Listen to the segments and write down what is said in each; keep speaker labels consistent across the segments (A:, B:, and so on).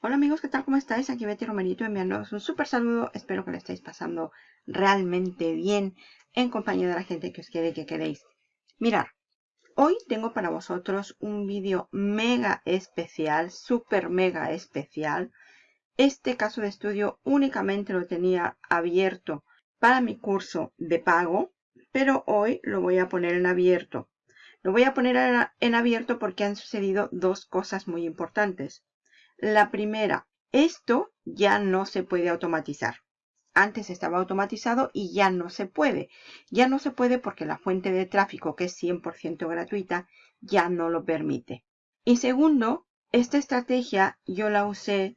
A: Hola amigos, ¿qué tal? ¿Cómo estáis? Aquí Betty Romerito enviándoos un súper saludo. Espero que lo estéis pasando realmente bien en compañía de la gente que os quiere y que queréis. Mirad, hoy tengo para vosotros un vídeo mega especial, súper mega especial. Este caso de estudio únicamente lo tenía abierto para mi curso de pago, pero hoy lo voy a poner en abierto. Lo voy a poner en abierto porque han sucedido dos cosas muy importantes. La primera, esto ya no se puede automatizar. Antes estaba automatizado y ya no se puede. Ya no se puede porque la fuente de tráfico, que es 100% gratuita, ya no lo permite. Y segundo, esta estrategia yo la usé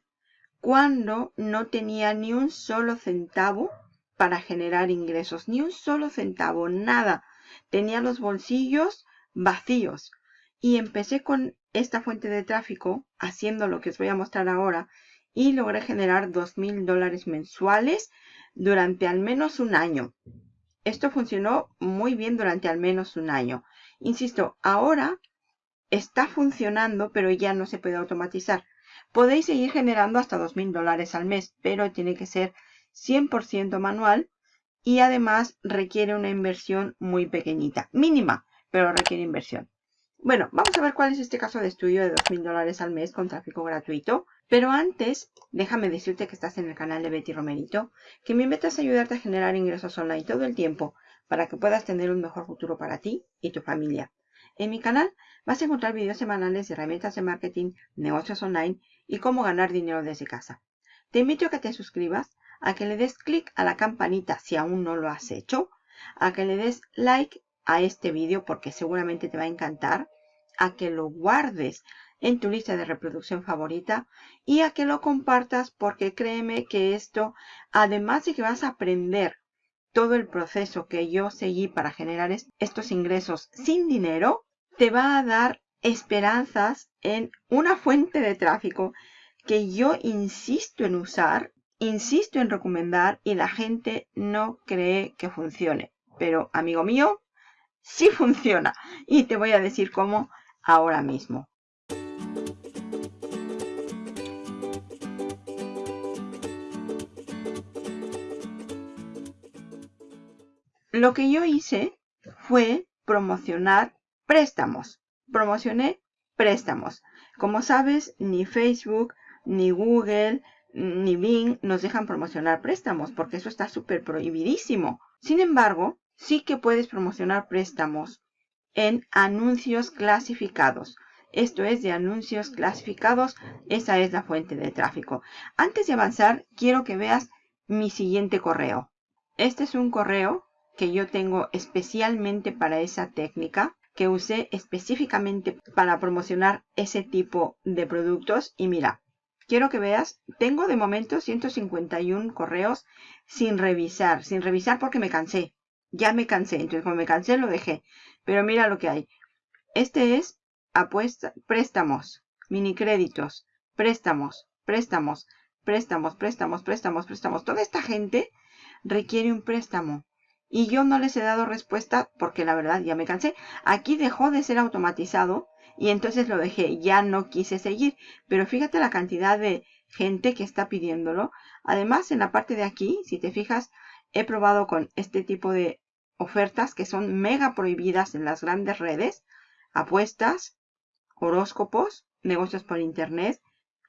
A: cuando no tenía ni un solo centavo para generar ingresos. Ni un solo centavo, nada. Tenía los bolsillos vacíos. Y empecé con esta fuente de tráfico haciendo lo que os voy a mostrar ahora y logré generar dos mil dólares mensuales durante al menos un año. Esto funcionó muy bien durante al menos un año. Insisto, ahora está funcionando, pero ya no se puede automatizar. Podéis seguir generando hasta dos mil dólares al mes, pero tiene que ser 100% manual y además requiere una inversión muy pequeñita, mínima, pero requiere inversión. Bueno, vamos a ver cuál es este caso de estudio de $2,000 dólares al mes con tráfico gratuito. Pero antes, déjame decirte que estás en el canal de Betty Romerito, que mi meta es ayudarte a generar ingresos online todo el tiempo para que puedas tener un mejor futuro para ti y tu familia. En mi canal vas a encontrar videos semanales de herramientas de marketing, negocios online y cómo ganar dinero desde casa. Te invito a que te suscribas, a que le des clic a la campanita si aún no lo has hecho, a que le des like a este vídeo porque seguramente te va a encantar, a que lo guardes en tu lista de reproducción favorita y a que lo compartas porque créeme que esto, además de que vas a aprender todo el proceso que yo seguí para generar estos ingresos sin dinero, te va a dar esperanzas en una fuente de tráfico que yo insisto en usar, insisto en recomendar y la gente no cree que funcione. Pero, amigo mío, sí funciona. Y te voy a decir cómo ahora mismo. Lo que yo hice fue promocionar préstamos. Promocioné préstamos. Como sabes, ni Facebook, ni Google, ni Bing nos dejan promocionar préstamos porque eso está súper prohibidísimo. Sin embargo, sí que puedes promocionar préstamos en anuncios clasificados. Esto es de anuncios clasificados. Esa es la fuente de tráfico. Antes de avanzar, quiero que veas mi siguiente correo. Este es un correo que yo tengo especialmente para esa técnica que usé específicamente para promocionar ese tipo de productos. Y mira, quiero que veas, tengo de momento 151 correos sin revisar, sin revisar porque me cansé ya me cansé. Entonces, como me cansé, lo dejé. Pero mira lo que hay. Este es apuesta, préstamos, mini créditos, préstamos, préstamos, préstamos, préstamos, préstamos, préstamos. Toda esta gente requiere un préstamo. Y yo no les he dado respuesta porque la verdad ya me cansé. Aquí dejó de ser automatizado y entonces lo dejé. Ya no quise seguir. Pero fíjate la cantidad de gente que está pidiéndolo. Además, en la parte de aquí, si te fijas, he probado con este tipo de ofertas que son mega prohibidas en las grandes redes, apuestas, horóscopos, negocios por internet,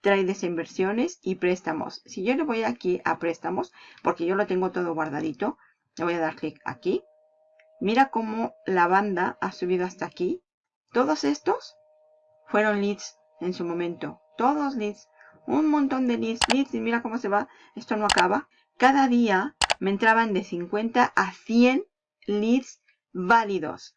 A: trades inversiones y préstamos. Si yo le voy aquí a préstamos, porque yo lo tengo todo guardadito, le voy a dar clic aquí. Mira cómo la banda ha subido hasta aquí. Todos estos fueron leads en su momento. Todos leads. Un montón de leads, leads. Y mira cómo se va. Esto no acaba. Cada día me entraban de 50 a 100 leads válidos.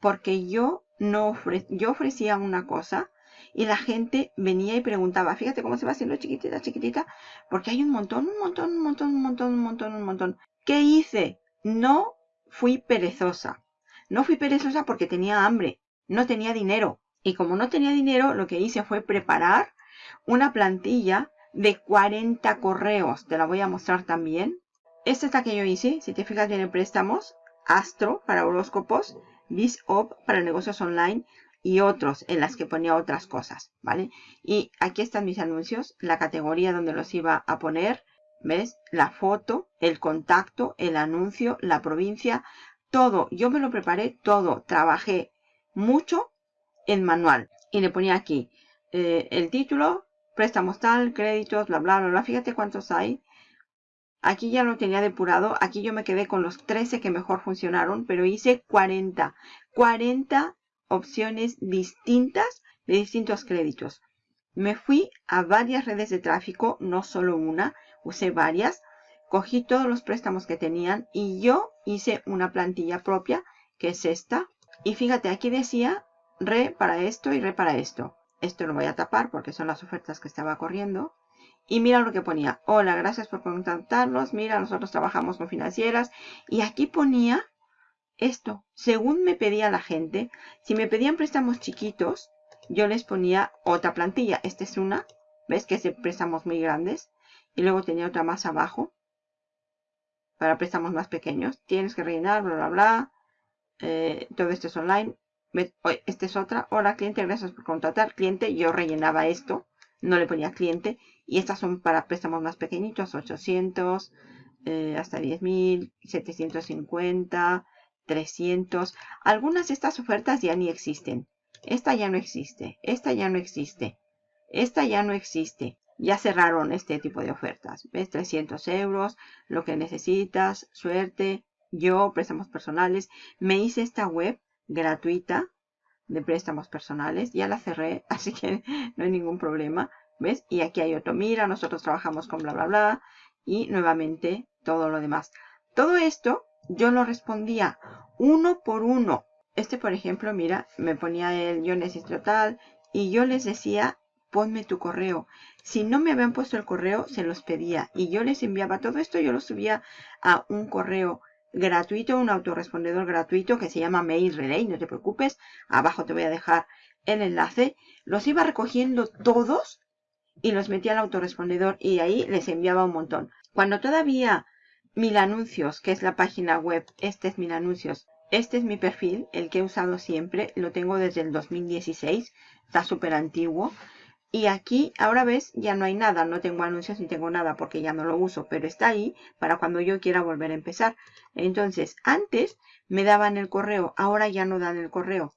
A: Porque yo no yo ofrecía una cosa y la gente venía y preguntaba, fíjate cómo se va haciendo chiquitita, chiquitita, porque hay un montón, un montón, un montón, un montón, un montón, un montón. ¿Qué hice? No fui perezosa. No fui perezosa porque tenía hambre, no tenía dinero. Y como no tenía dinero, lo que hice fue preparar una plantilla de 40 correos. Te la voy a mostrar también. Esta es la que yo hice. Si te fijas bien en préstamos, Astro para horóscopos, BizOp para negocios online y otros en las que ponía otras cosas, ¿vale? Y aquí están mis anuncios, la categoría donde los iba a poner, ¿ves? La foto, el contacto, el anuncio, la provincia, todo. Yo me lo preparé todo, trabajé mucho en manual y le ponía aquí eh, el título, préstamos tal, créditos, bla, bla, bla, bla. Fíjate cuántos hay. Aquí ya lo tenía depurado. Aquí yo me quedé con los 13 que mejor funcionaron, pero hice 40. 40 opciones distintas de distintos créditos. Me fui a varias redes de tráfico, no solo una, usé varias. Cogí todos los préstamos que tenían y yo hice una plantilla propia, que es esta. Y fíjate, aquí decía re para esto y re para esto. Esto lo voy a tapar porque son las ofertas que estaba corriendo. Y mira lo que ponía. Hola, gracias por contactarnos. Mira, nosotros trabajamos con financieras. Y aquí ponía esto. Según me pedía la gente, si me pedían préstamos chiquitos, yo les ponía otra plantilla. Esta es una. ¿Ves que es de préstamos muy grandes? Y luego tenía otra más abajo. Para préstamos más pequeños. Tienes que rellenar, bla, bla, bla. Eh, todo esto es online. Esta es otra. Hola, cliente, gracias por contratar. Cliente, yo rellenaba esto. No le ponía cliente. Y estas son para préstamos más pequeñitos. 800, eh, hasta 10.000, 750, 300. Algunas de estas ofertas ya ni existen. Esta ya no existe. Esta ya no existe. Esta ya no existe. Ya cerraron este tipo de ofertas. ¿Ves? 300 euros. Lo que necesitas. Suerte. Yo, préstamos personales. Me hice esta web gratuita de préstamos personales. Ya la cerré, así que no hay ningún problema. ¿Ves? Y aquí hay otro. Mira, nosotros trabajamos con bla, bla, bla. Y nuevamente todo lo demás. Todo esto yo lo respondía uno por uno. Este, por ejemplo, mira, me ponía el yo necesito tal. Y yo les decía, ponme tu correo. Si no me habían puesto el correo, se los pedía. Y yo les enviaba todo esto, yo lo subía a un correo gratuito, un autorrespondedor gratuito que se llama Mail Relay, no te preocupes, abajo te voy a dejar el enlace. Los iba recogiendo todos y los metía al autorrespondedor y ahí les enviaba un montón. Cuando todavía Mil Anuncios, que es la página web, este es Mil Anuncios, este es mi perfil, el que he usado siempre, lo tengo desde el 2016, está súper antiguo. Y aquí, ahora ves, ya no hay nada, no tengo anuncios ni tengo nada porque ya no lo uso, pero está ahí para cuando yo quiera volver a empezar. Entonces, antes me daban el correo, ahora ya no dan el correo.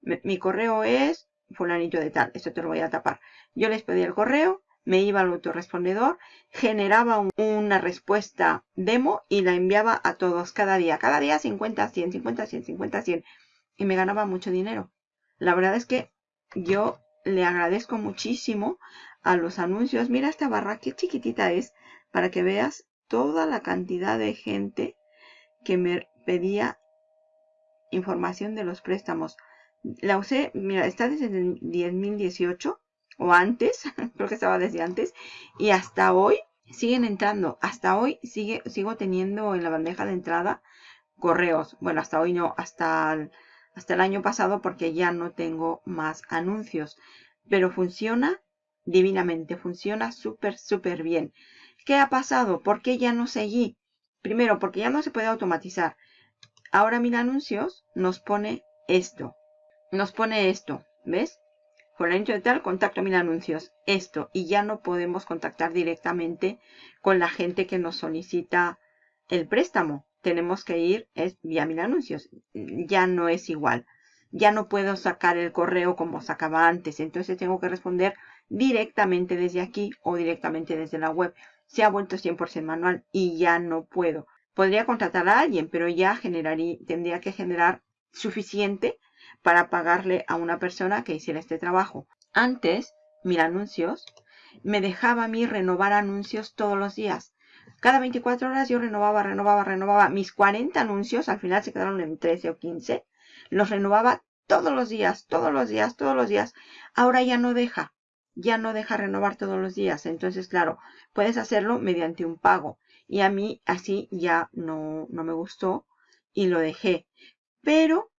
A: Mi correo es fulanito de tal, esto te lo voy a tapar. Yo les pedí el correo, me iba al autorrespondedor, generaba una respuesta demo y la enviaba a todos cada día. Cada día 50, 100, 50, 100, 50, 100. Y me ganaba mucho dinero. La verdad es que yo le agradezco muchísimo a los anuncios. Mira esta barra, qué chiquitita es, para que veas toda la cantidad de gente que me pedía información de los préstamos. La usé, mira, está desde el 2018 o antes, creo que estaba desde antes, y hasta hoy siguen entrando. Hasta hoy sigue, sigo teniendo en la bandeja de entrada correos. Bueno, hasta hoy no, hasta hasta el año pasado porque ya no tengo más anuncios. Pero funciona divinamente, funciona súper, súper bien. ¿Qué ha pasado? ¿Por qué ya no seguí? Primero, porque ya no se puede automatizar. Ahora Mil Anuncios nos pone esto. Nos pone esto, ¿ves? ancho de tal, contacto Mil Anuncios. Esto. Y ya no podemos contactar directamente con la gente que nos solicita el préstamo tenemos que ir es vía mil anuncios. Ya no es igual. Ya no puedo sacar el correo como sacaba antes. Entonces tengo que responder directamente desde aquí o directamente desde la web. Se ha vuelto 100% manual y ya no puedo. Podría contratar a alguien, pero ya generaría, tendría que generar suficiente para pagarle a una persona que hiciera este trabajo. Antes, mil anuncios, me dejaba a mí renovar anuncios todos los días. Cada 24 horas yo renovaba, renovaba, renovaba. Mis 40 anuncios, al final se quedaron en 13 o 15. Los renovaba todos los días, todos los días, todos los días. Ahora ya no deja, ya no deja renovar todos los días. Entonces, claro, puedes hacerlo mediante un pago. Y a mí así ya no, no me gustó y lo dejé. Pero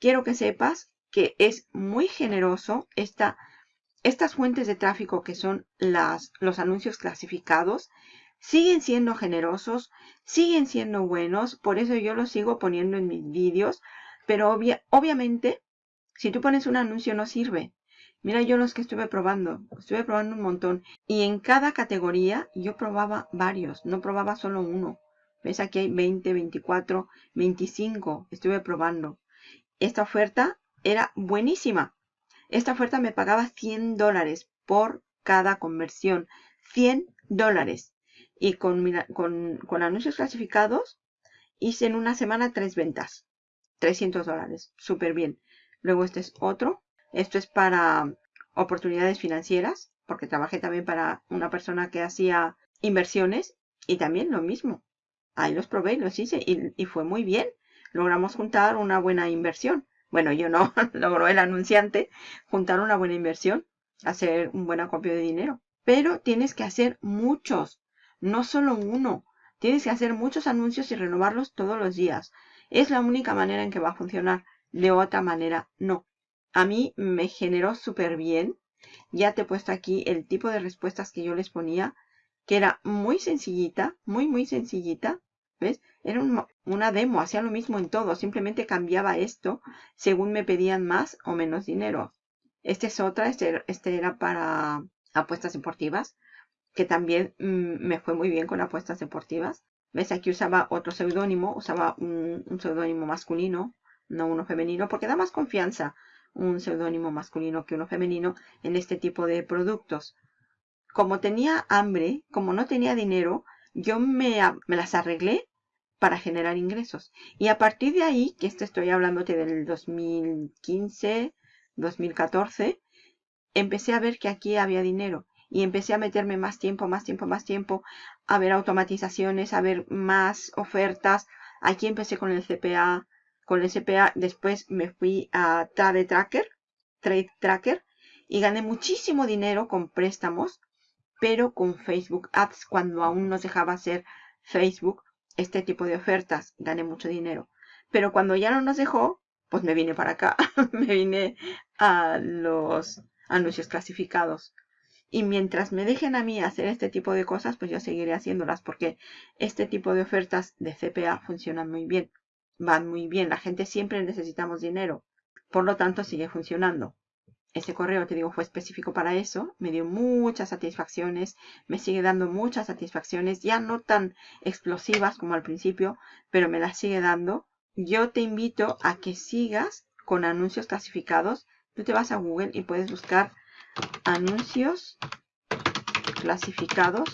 A: quiero que sepas que es muy generoso esta, estas fuentes de tráfico que son las, los anuncios clasificados siguen siendo generosos, siguen siendo buenos, por eso yo los sigo poniendo en mis vídeos, pero obviamente Si tú pones un anuncio no sirve. Mira yo los que estuve probando. Estuve probando un montón. Y en cada categoría yo probaba varios. No probaba solo uno. ¿Ves? Aquí hay 20, 24, 25. Estuve probando. Esta oferta era buenísima. Esta oferta me pagaba 100 dólares por cada conversión. 100 dólares. Y con, con, con anuncios clasificados hice en una semana tres ventas. 300 dólares. Súper bien. Luego este es otro. Esto es para oportunidades financieras. Porque trabajé también para una persona que hacía inversiones. Y también lo mismo. Ahí los probé y los hice. Y, y fue muy bien. Logramos juntar una buena inversión. Bueno, yo no. Logró el anunciante juntar una buena inversión. Hacer un buen acopio de dinero. Pero tienes que hacer muchos. No solo uno. Tienes que hacer muchos anuncios y renovarlos todos los días. Es la única manera en que va a funcionar. De otra manera, no. A mí me generó súper bien. Ya te he puesto aquí el tipo de respuestas que yo les ponía, que era muy sencillita, muy, muy sencillita. ¿Ves? Era una demo, hacía lo mismo en todo, simplemente cambiaba esto según me pedían más o menos dinero. Este es otra, este, este era para apuestas deportivas, que también mm, me fue muy bien con apuestas deportivas. ¿Ves? Aquí usaba otro seudónimo, usaba un, seudónimo masculino, no uno femenino, porque da más confianza un seudónimo masculino que uno femenino en este tipo de productos. Como tenía hambre, como no tenía dinero, yo me, me las arreglé para generar ingresos. Y a partir de ahí, que esto estoy hablándote del 2015, 2014, empecé a ver que aquí había dinero y empecé a meterme más tiempo, más tiempo, más tiempo, a ver automatizaciones, a ver más ofertas. Aquí empecé con el CPA, con el CPA, después me fui a Trade Tracker, Trade Tracker, y gané muchísimo dinero con préstamos, pero con Facebook Ads, cuando aún nos dejaba hacer Facebook este tipo de ofertas, gané mucho dinero. Pero cuando ya no nos dejó, pues me vine para acá, me vine a los anuncios clasificados. Y mientras me dejen a mí hacer este tipo de cosas, pues yo seguiré haciéndolas porque este tipo de ofertas de CPA funcionan muy bien. Van muy bien. La gente siempre necesitamos dinero. Por lo tanto, sigue funcionando. Este correo, te digo, fue específico para eso. Me dio muchas satisfacciones. Me sigue dando muchas satisfacciones. Ya no tan explosivas como al principio, pero me las sigue dando. Yo te invito a que sigas con anuncios clasificados. Tú te vas a Google y puedes buscar anuncios clasificados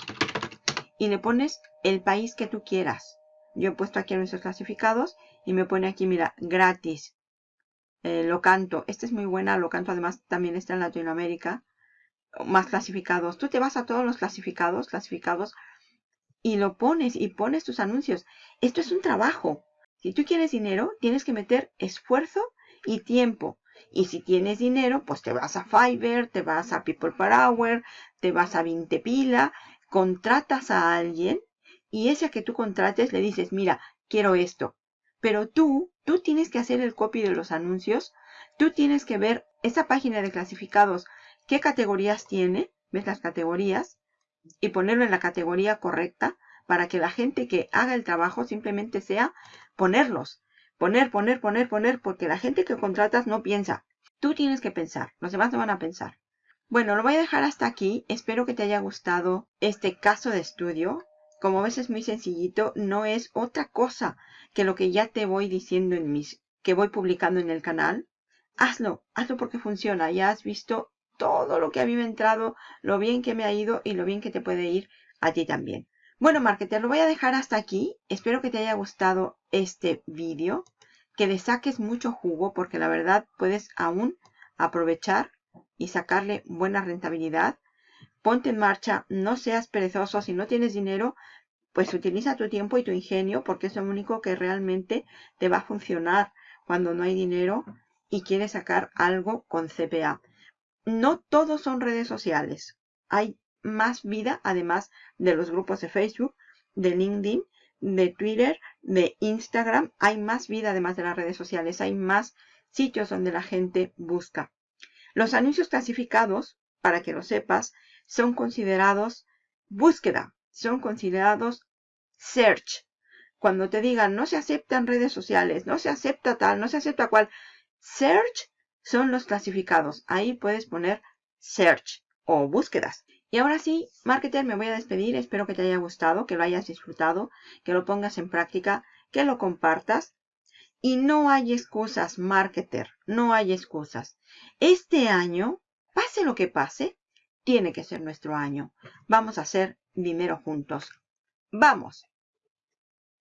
A: y le pones el país que tú quieras. Yo he puesto aquí anuncios clasificados y me pone aquí, mira, gratis. Eh, lo canto. Esta es muy buena. Lo canto además también está en Latinoamérica. Más clasificados. Tú te vas a todos los clasificados, clasificados y lo pones y pones tus anuncios. Esto es un trabajo. Si tú quieres dinero, tienes que meter esfuerzo y tiempo. Y si tienes dinero, pues te vas a Fiverr, te vas a People Per Hour, te vas a 20 pila, contratas a alguien y ese que tú contrates le dices, mira, quiero esto. Pero tú, tú tienes que hacer el copy de los anuncios, tú tienes que ver esa página de clasificados, qué categorías tiene, ves las categorías, y ponerlo en la categoría correcta para que la gente que haga el trabajo simplemente sea ponerlos. Poner, poner, poner, poner, porque la gente que contratas no piensa. Tú tienes que pensar, los demás no van a pensar. Bueno, lo voy a dejar hasta aquí. Espero que te haya gustado este caso de estudio. Como ves es muy sencillito, no es otra cosa que lo que ya te voy diciendo en mis que voy publicando en el canal. Hazlo, hazlo porque funciona. Ya has visto todo lo que a mí me ha entrado, lo bien que me ha ido y lo bien que te puede ir a ti también. Bueno, marketer, lo voy a dejar hasta aquí. Espero que te haya gustado este vídeo, que le saques mucho jugo, porque la verdad puedes aún aprovechar y sacarle buena rentabilidad. Ponte en marcha, no seas perezoso. Si no tienes dinero, pues utiliza tu tiempo y tu ingenio, porque es lo único que realmente te va a funcionar cuando no hay dinero y quieres sacar algo con CPA. No todos son redes sociales. Hay más vida, además de los grupos de Facebook, de LinkedIn, de Twitter, de Instagram. Hay más vida, además de las redes sociales. Hay más sitios donde la gente busca. Los anuncios clasificados, para que lo sepas, son considerados búsqueda, son considerados search. Cuando te digan no se aceptan redes sociales, no se acepta tal, no se acepta cual, search son los clasificados. Ahí puedes poner search o búsquedas. Y ahora sí, marketer, me voy a despedir. Espero que te haya gustado, que lo hayas disfrutado, que lo pongas en práctica, que lo compartas. Y no hay excusas, marketer, no hay excusas. Este año, pase lo que pase, tiene que ser nuestro año. Vamos a hacer dinero juntos. ¡Vamos!